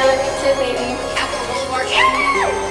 I love you too, baby.